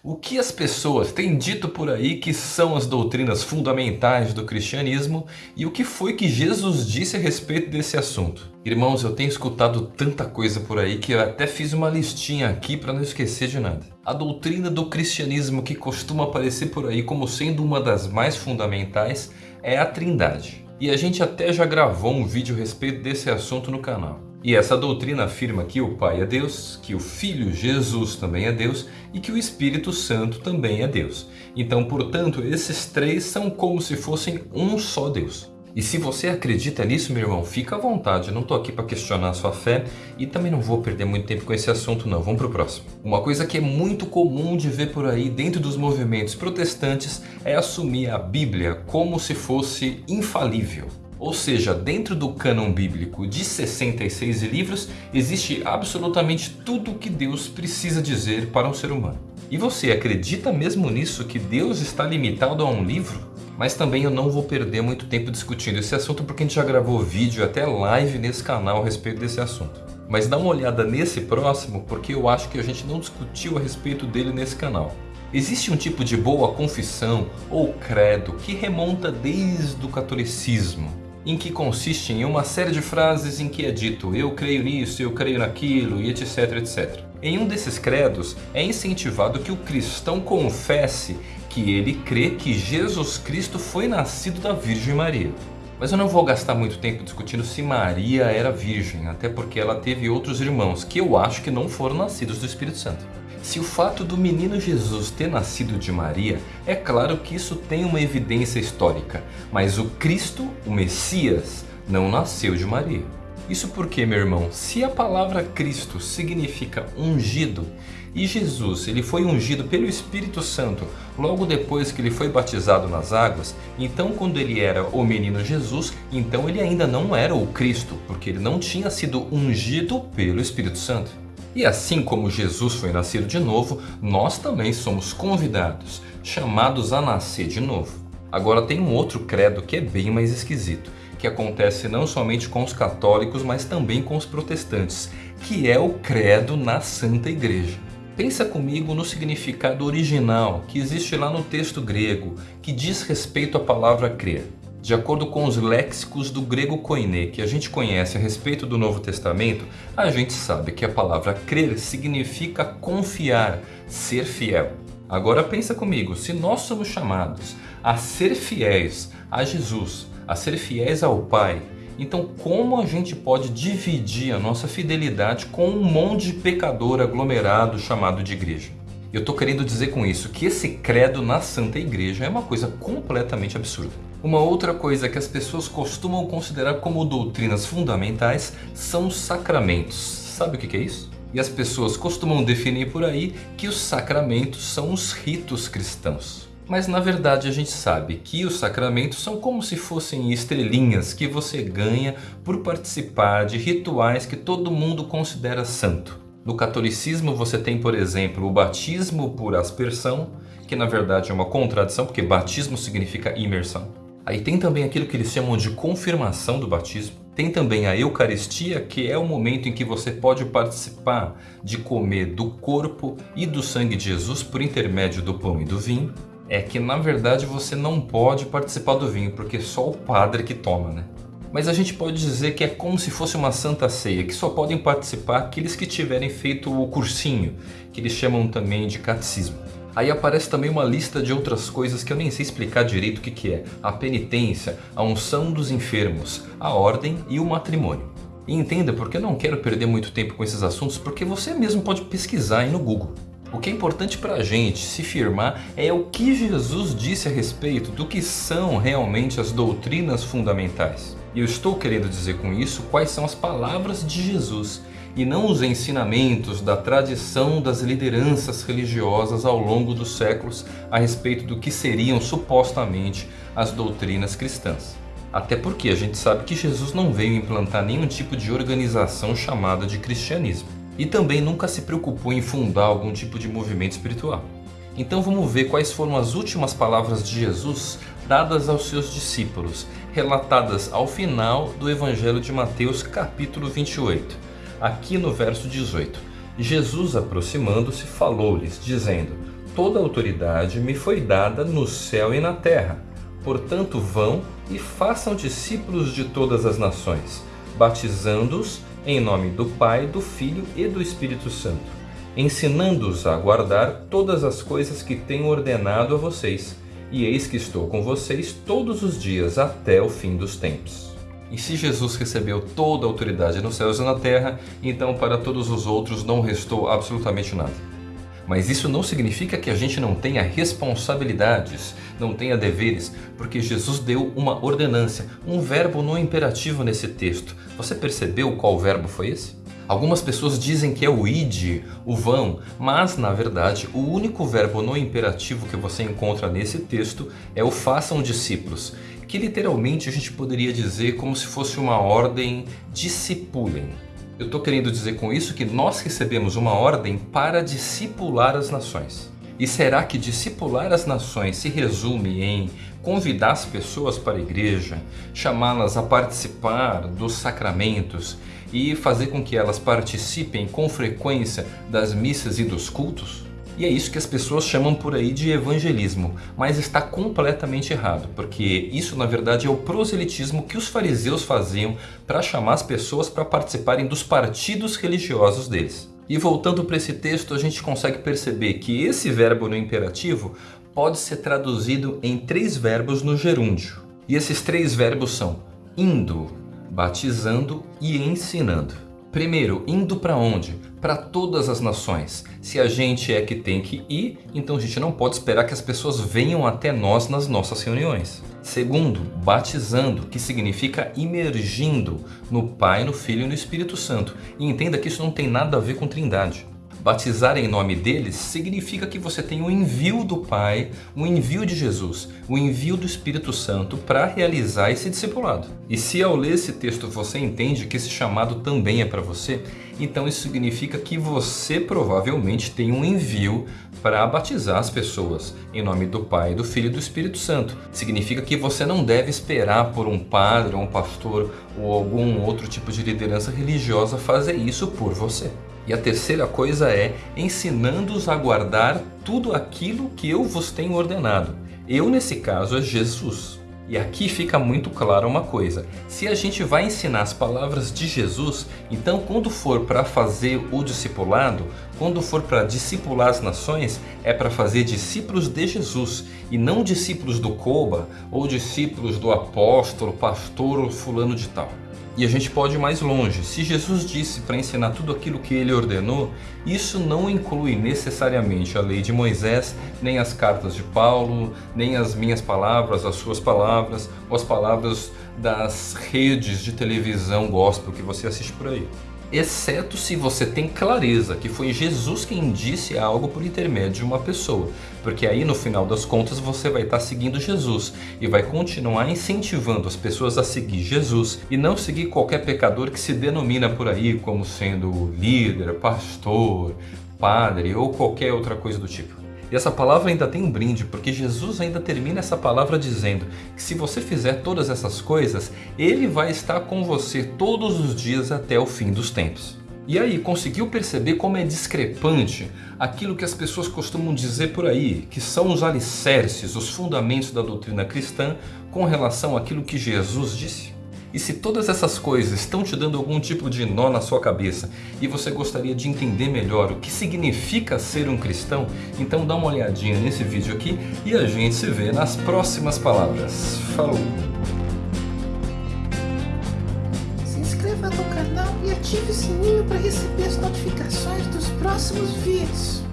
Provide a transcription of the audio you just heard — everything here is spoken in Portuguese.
O que as pessoas têm dito por aí que são as doutrinas fundamentais do cristianismo e o que foi que Jesus disse a respeito desse assunto? Irmãos, eu tenho escutado tanta coisa por aí que eu até fiz uma listinha aqui para não esquecer de nada. A doutrina do cristianismo que costuma aparecer por aí como sendo uma das mais fundamentais é a trindade. E a gente até já gravou um vídeo a respeito desse assunto no canal. E essa doutrina afirma que o Pai é Deus, que o Filho Jesus também é Deus e que o Espírito Santo também é Deus. Então, portanto, esses três são como se fossem um só Deus. E se você acredita nisso, meu irmão, fica à vontade. Eu não estou aqui para questionar a sua fé e também não vou perder muito tempo com esse assunto não. Vamos para o próximo. Uma coisa que é muito comum de ver por aí dentro dos movimentos protestantes é assumir a Bíblia como se fosse infalível. Ou seja, dentro do cânon bíblico de 66 livros, existe absolutamente tudo o que Deus precisa dizer para um ser humano. E você acredita mesmo nisso que Deus está limitado a um livro? Mas também eu não vou perder muito tempo discutindo esse assunto porque a gente já gravou vídeo até live nesse canal a respeito desse assunto. Mas dá uma olhada nesse próximo porque eu acho que a gente não discutiu a respeito dele nesse canal. Existe um tipo de boa confissão ou credo que remonta desde o catolicismo em que consiste em uma série de frases em que é dito eu creio nisso, eu creio naquilo e etc, etc. Em um desses credos é incentivado que o cristão confesse que ele crê que Jesus Cristo foi nascido da Virgem Maria. Mas eu não vou gastar muito tempo discutindo se Maria era virgem, até porque ela teve outros irmãos que eu acho que não foram nascidos do Espírito Santo. Se o fato do menino Jesus ter nascido de Maria, é claro que isso tem uma evidência histórica, mas o Cristo, o Messias, não nasceu de Maria. Isso porque, meu irmão, se a palavra Cristo significa ungido, e Jesus ele foi ungido pelo Espírito Santo logo depois que ele foi batizado nas águas, então quando ele era o menino Jesus, então ele ainda não era o Cristo, porque ele não tinha sido ungido pelo Espírito Santo. E assim como Jesus foi nascido de novo, nós também somos convidados, chamados a nascer de novo. Agora tem um outro credo que é bem mais esquisito, que acontece não somente com os católicos, mas também com os protestantes, que é o credo na Santa Igreja. Pensa comigo no significado original que existe lá no texto grego, que diz respeito à palavra crer. De acordo com os léxicos do grego koiné que a gente conhece a respeito do Novo Testamento, a gente sabe que a palavra crer significa confiar, ser fiel. Agora pensa comigo, se nós somos chamados a ser fiéis a Jesus, a ser fiéis ao Pai, então como a gente pode dividir a nossa fidelidade com um monte de pecador aglomerado chamado de igreja? Eu estou querendo dizer com isso que esse credo na Santa Igreja é uma coisa completamente absurda. Uma outra coisa que as pessoas costumam considerar como doutrinas fundamentais são os sacramentos. Sabe o que é isso? E as pessoas costumam definir por aí que os sacramentos são os ritos cristãos. Mas na verdade a gente sabe que os sacramentos são como se fossem estrelinhas que você ganha por participar de rituais que todo mundo considera santo. No catolicismo você tem, por exemplo, o batismo por aspersão, que na verdade é uma contradição, porque batismo significa imersão. Aí tem também aquilo que eles chamam de confirmação do batismo. Tem também a Eucaristia, que é o momento em que você pode participar de comer do corpo e do sangue de Jesus por intermédio do pão e do vinho. É que na verdade você não pode participar do vinho, porque só o padre que toma, né? Mas a gente pode dizer que é como se fosse uma santa ceia, que só podem participar aqueles que tiverem feito o cursinho, que eles chamam também de catecismo. Aí aparece também uma lista de outras coisas que eu nem sei explicar direito o que, que é. A penitência, a unção dos enfermos, a ordem e o matrimônio. E entenda porque eu não quero perder muito tempo com esses assuntos, porque você mesmo pode pesquisar aí no Google. O que é importante para a gente se firmar é o que Jesus disse a respeito do que são realmente as doutrinas fundamentais. E eu estou querendo dizer com isso quais são as palavras de Jesus e não os ensinamentos da tradição das lideranças religiosas ao longo dos séculos a respeito do que seriam supostamente as doutrinas cristãs. Até porque a gente sabe que Jesus não veio implantar nenhum tipo de organização chamada de cristianismo. E também nunca se preocupou em fundar algum tipo de movimento espiritual. Então vamos ver quais foram as últimas palavras de Jesus dadas aos seus discípulos, relatadas ao final do Evangelho de Mateus capítulo 28 aqui no verso 18. Jesus aproximando-se falou-lhes, dizendo, toda autoridade me foi dada no céu e na terra. Portanto, vão e façam discípulos de todas as nações, batizando-os em nome do Pai, do Filho e do Espírito Santo, ensinando-os a guardar todas as coisas que tenho ordenado a vocês. E eis que estou com vocês todos os dias até o fim dos tempos. E se Jesus recebeu toda a autoridade nos céus e na terra, então para todos os outros não restou absolutamente nada. Mas isso não significa que a gente não tenha responsabilidades, não tenha deveres, porque Jesus deu uma ordenância, um verbo no imperativo nesse texto. Você percebeu qual verbo foi esse? Algumas pessoas dizem que é o id, o vão, mas na verdade o único verbo no imperativo que você encontra nesse texto é o façam discípulos que literalmente a gente poderia dizer como se fosse uma ordem discipulem. Eu estou querendo dizer com isso que nós recebemos uma ordem para discipular as nações. E será que discipular as nações se resume em convidar as pessoas para a igreja, chamá-las a participar dos sacramentos e fazer com que elas participem com frequência das missas e dos cultos? E é isso que as pessoas chamam por aí de evangelismo, mas está completamente errado, porque isso na verdade é o proselitismo que os fariseus faziam para chamar as pessoas para participarem dos partidos religiosos deles. E voltando para esse texto, a gente consegue perceber que esse verbo no imperativo pode ser traduzido em três verbos no gerúndio. E esses três verbos são indo, batizando e ensinando. Primeiro, indo para onde? Para todas as nações. Se a gente é que tem que ir, então a gente não pode esperar que as pessoas venham até nós nas nossas reuniões. Segundo, batizando, que significa imergindo no Pai, no Filho e no Espírito Santo. E entenda que isso não tem nada a ver com trindade. Batizar em nome deles significa que você tem o envio do Pai, o envio de Jesus, o envio do Espírito Santo para realizar esse discipulado. E se ao ler esse texto você entende que esse chamado também é para você, então isso significa que você provavelmente tem um envio para batizar as pessoas em nome do Pai, do Filho e do Espírito Santo. Significa que você não deve esperar por um padre, ou um pastor ou algum outro tipo de liderança religiosa fazer isso por você. E a terceira coisa é ensinando-os a guardar tudo aquilo que eu vos tenho ordenado. Eu, nesse caso, é Jesus. E aqui fica muito claro uma coisa, se a gente vai ensinar as palavras de Jesus, então quando for para fazer o discipulado, quando for para discipular as nações, é para fazer discípulos de Jesus e não discípulos do Coba ou discípulos do apóstolo, pastor ou fulano de tal. E a gente pode ir mais longe. Se Jesus disse para ensinar tudo aquilo que ele ordenou, isso não inclui necessariamente a lei de Moisés, nem as cartas de Paulo, nem as minhas palavras, as suas palavras, ou as palavras das redes de televisão gospel que você assiste por aí exceto se você tem clareza que foi Jesus quem disse algo por intermédio de uma pessoa, porque aí no final das contas você vai estar seguindo Jesus e vai continuar incentivando as pessoas a seguir Jesus e não seguir qualquer pecador que se denomina por aí como sendo líder, pastor, padre ou qualquer outra coisa do tipo. E essa palavra ainda tem um brinde, porque Jesus ainda termina essa palavra dizendo que se você fizer todas essas coisas, Ele vai estar com você todos os dias até o fim dos tempos. E aí, conseguiu perceber como é discrepante aquilo que as pessoas costumam dizer por aí, que são os alicerces, os fundamentos da doutrina cristã com relação àquilo que Jesus disse? E se todas essas coisas estão te dando algum tipo de nó na sua cabeça e você gostaria de entender melhor o que significa ser um cristão, então dá uma olhadinha nesse vídeo aqui e a gente se vê nas próximas palavras. Falou! Se inscreva no canal e ative o sininho para receber as notificações dos próximos vídeos.